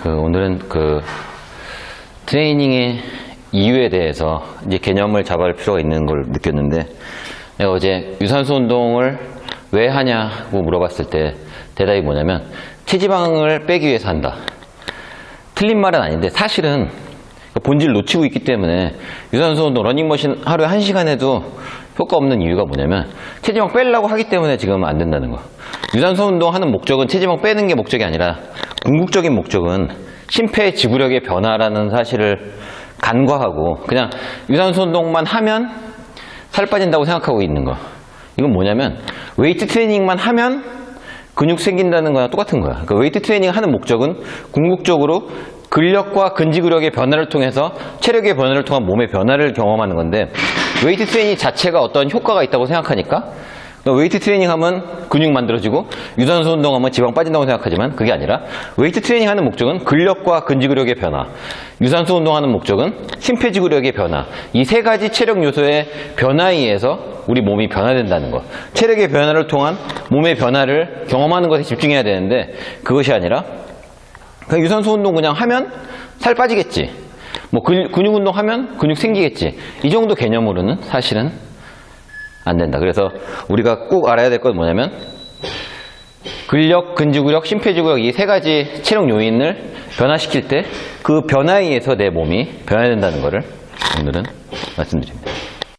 그 오늘은 그 트레이닝의 이유에 대해서 이제 개념을 잡아갈 필요가 있는 걸 느꼈는데 내가 어제 유산소 운동을 왜 하냐고 물어봤을 때 대답이 뭐냐면 체지방을 빼기 위해서 한다. 틀린 말은 아닌데 사실은 본질 놓치고 있기 때문에 유산소 운동 러닝머신 하루에 1시간 해도 효과 없는 이유가 뭐냐면 체지방 빼려고 하기 때문에 지금 안 된다는 거 유산소 운동 하는 목적은 체지방 빼는 게 목적이 아니라 궁극적인 목적은 심폐 지구력의 변화라는 사실을 간과하고 그냥 유산소 운동만 하면 살 빠진다고 생각하고 있는 거 이건 뭐냐면 웨이트 트레이닝만 하면 근육 생긴다는 거랑 똑같은 거야. 그러니까 웨이트 트레이닝 하는 목적은 궁극적으로 근력과 근지구력의 변화를 통해서 체력의 변화를 통한 몸의 변화를 경험하는 건데 웨이트 트레이닝 자체가 어떤 효과가 있다고 생각하니까 웨이트 트레이닝 하면 근육 만들어지고 유산소 운동하면 지방 빠진다고 생각하지만 그게 아니라 웨이트 트레이닝 하는 목적은 근력과 근지구력의 변화 유산소 운동하는 목적은 심폐지구력의 변화. 이 세 가지 체력 요소의 변화에 의해서 우리 몸이 변화된다는 것. 체력의 변화를 통한 몸의 변화를 경험하는 것에 집중해야 되는데 그것이 아니라 그냥 유산소 운동 그냥 하면 살 빠지겠지. 뭐 근, 근육 운동 하면 근육 생기겠지. 이 정도 개념으로는 사실은 안 된다. 그래서 우리가 꼭 알아야 될 건 뭐냐면 근력, 근지구력, 심폐지구력 이 세 가지 체력 요인을 변화시킬 때 그 변화에 의해서 내 몸이 변화된다는 것을 오늘은 말씀드립니다.